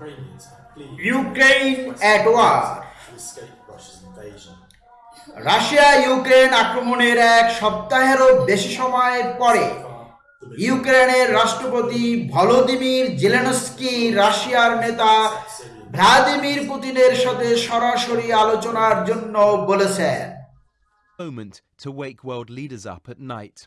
Ukraine at war. invasion. Russia Ukraine আক্রমণের এক সপ্তাহেরও বেশি সময় পরে ইউক্রেনের রাষ্ট্রপতি ভলোদিমির জেলেনস্কি রাশিয়ার নেতা ভ্লাদিমির পুতিনের সাথে সরাসরি আলোচনার জন্য বলেছেন moment to wake world leaders up at night.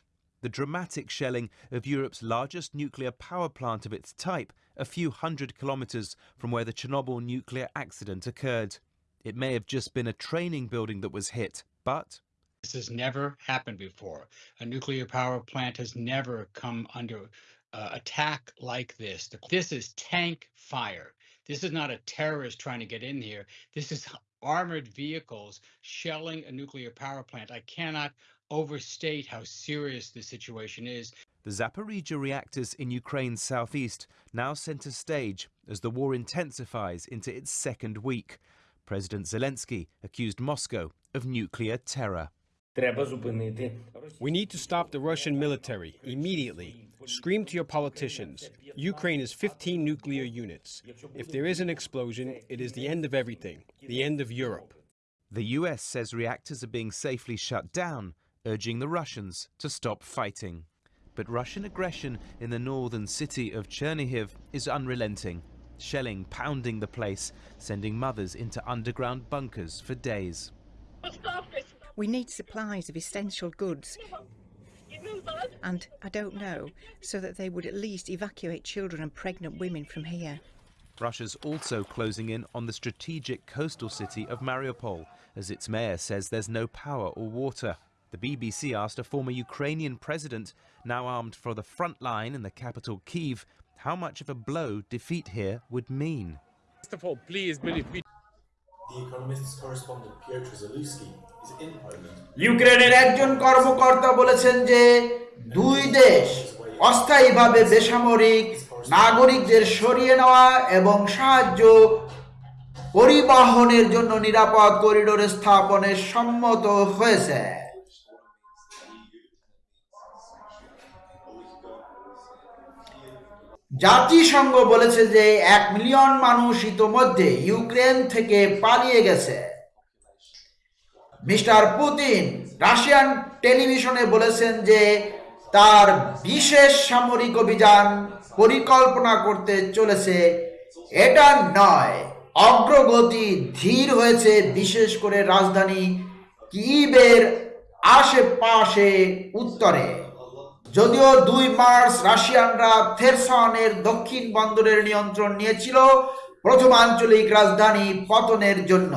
The dramatic shelling of Europe's largest nuclear power plant of its type, a few hundred kilometres from where the Chernobyl nuclear accident occurred. It may have just been a training building that was hit, but This has never happened before. A nuclear power plant has never come under uh, attack like this. This is tank fire. This is not a terrorist trying to get in here. This is armored vehicles shelling a nuclear power plant. I cannot overstate how serious the situation is. The Zaporizhia reactors in Ukraine's southeast now center stage as the war intensifies into its second week. President Zelensky accused Moscow of nuclear terror. We need to stop the Russian military immediately. Scream to your politicians. Ukraine has 15 nuclear units. If there is an explosion, it is the end of everything, the end of Europe. The US says reactors are being safely shut down, urging the Russians to stop fighting. But Russian aggression in the northern city of Chernihiv is unrelenting, shelling pounding the place, sending mothers into underground bunkers for days. We need supplies of essential goods. And I don't know, so that they would at least evacuate children and pregnant women from here. Russia's also closing in on the strategic coastal city of Mariupol, as its mayor says there's no power or water. The BBC asked a former Ukrainian president, now armed for the front line in the capital Kiev, how much of a blow defeat here would mean. First of all, please believe me. The Economist's correspondent Zalewski, is in Poland. ইউক্রেনের একজন কর্মকর্তা বলেছেন যে দুই দেশ অস্থায়ীভাবে বেসামরিক নাগরিকদের সরিয়ে নেওয়া এবং সাহায্য পরিবহনের জন্য নিরাপদ করিডোর স্থাপনে সম্মত হয়েছে জাতিসংঘ বলেছে যে এক মিলিয়ন মানুষ ইতোমধ্যে ইউক্রেন থেকে পালিয়ে গেছে। মিস্টার পুতিন রাশিয়ান টেলিভিশনে বলেছেন যে তার বিশেষ সামরিক অভিযান পরিকল্পনা করতে চলেছে। এটা নয়, অগ্রগতি ধীর হয়েছে, বিশেষ করে রাজধানী কিবের আশেপাশে উত্তরে। যদিও দুই মার্চ রাশিয়ানরা থেরসনের দক্ষিণ বন্দরের নিয়ন্ত্রণ নিয়েছিল প্রথম আঞ্চলিক রাজধানী পতনের জন্য।